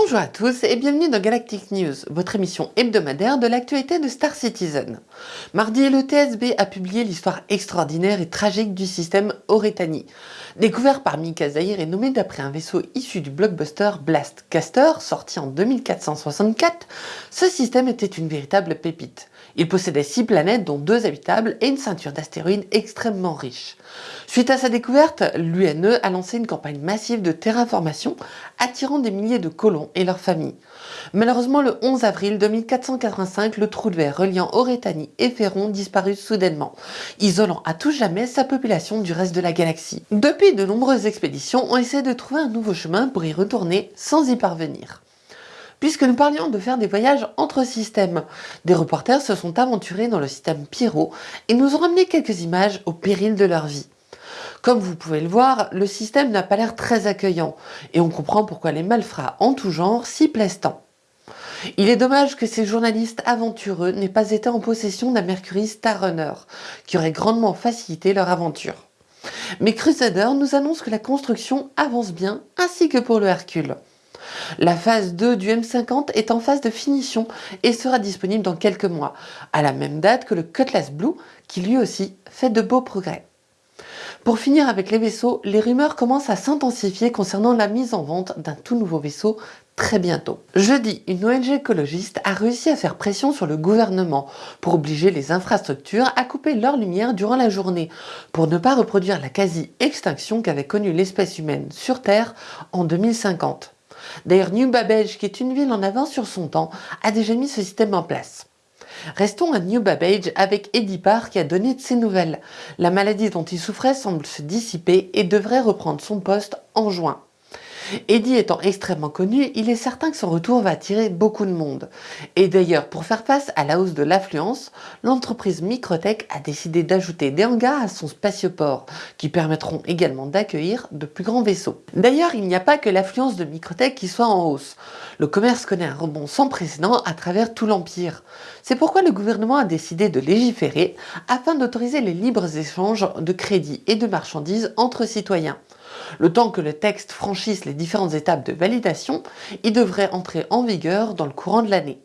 Bonjour à tous et bienvenue dans Galactic News, votre émission hebdomadaire de l'actualité de Star Citizen. Mardi, le TSB a publié l'histoire extraordinaire et tragique du système Oretani. Découvert par Mika Zahir et nommé d'après un vaisseau issu du blockbuster Blast Caster, sorti en 2464, ce système était une véritable pépite. Il possédait 6 planètes dont 2 habitables et une ceinture d'astéroïdes extrêmement riche. Suite à sa découverte, l'UNE a lancé une campagne massive de terraformation attirant des milliers de colons et leurs familles. Malheureusement, le 11 avril 2485, le trou de verre reliant Oretani et Ferron disparut soudainement, isolant à tout jamais sa population du reste de la galaxie. Depuis, de nombreuses expéditions ont essayé de trouver un nouveau chemin pour y retourner sans y parvenir puisque nous parlions de faire des voyages entre systèmes. Des reporters se sont aventurés dans le système Pyro et nous ont ramené quelques images au péril de leur vie. Comme vous pouvez le voir, le système n'a pas l'air très accueillant et on comprend pourquoi les malfrats en tout genre s'y plaisent tant. Il est dommage que ces journalistes aventureux n'aient pas été en possession d'un Mercury Star Runner, qui aurait grandement facilité leur aventure. Mais Crusader nous annonce que la construction avance bien, ainsi que pour le Hercule. La phase 2 du M50 est en phase de finition et sera disponible dans quelques mois, à la même date que le Cutlass Blue qui lui aussi fait de beaux progrès. Pour finir avec les vaisseaux, les rumeurs commencent à s'intensifier concernant la mise en vente d'un tout nouveau vaisseau très bientôt. Jeudi, une ONG écologiste a réussi à faire pression sur le gouvernement pour obliger les infrastructures à couper leur lumière durant la journée, pour ne pas reproduire la quasi-extinction qu'avait connue l'espèce humaine sur Terre en 2050. D'ailleurs, New Babbage, qui est une ville en avance sur son temps, a déjà mis ce système en place. Restons à New Babbage avec Eddie Parr qui a donné de ses nouvelles. La maladie dont il souffrait semble se dissiper et devrait reprendre son poste en juin. Eddie étant extrêmement connu, il est certain que son retour va attirer beaucoup de monde. Et d'ailleurs, pour faire face à la hausse de l'affluence, l'entreprise Microtech a décidé d'ajouter des hangars à son spatioport, qui permettront également d'accueillir de plus grands vaisseaux. D'ailleurs, il n'y a pas que l'affluence de Microtech qui soit en hausse. Le commerce connaît un rebond sans précédent à travers tout l'Empire. C'est pourquoi le gouvernement a décidé de légiférer afin d'autoriser les libres échanges de crédits et de marchandises entre citoyens. Le temps que le texte franchisse les différentes étapes de validation, il devrait entrer en vigueur dans le courant de l'année.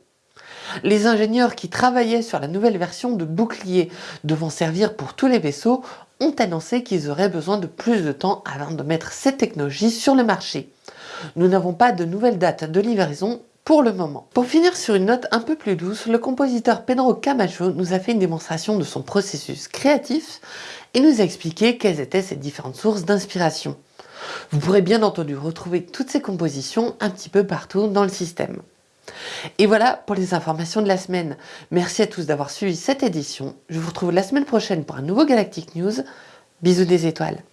Les ingénieurs qui travaillaient sur la nouvelle version de bouclier devant servir pour tous les vaisseaux ont annoncé qu'ils auraient besoin de plus de temps avant de mettre cette technologie sur le marché. Nous n'avons pas de nouvelles dates de livraison pour le moment. Pour finir sur une note un peu plus douce, le compositeur Pedro Camacho nous a fait une démonstration de son processus créatif et nous a expliqué quelles étaient ses différentes sources d'inspiration. Vous pourrez bien entendu retrouver toutes ces compositions un petit peu partout dans le système. Et voilà pour les informations de la semaine. Merci à tous d'avoir suivi cette édition. Je vous retrouve la semaine prochaine pour un nouveau Galactic News. Bisous des étoiles.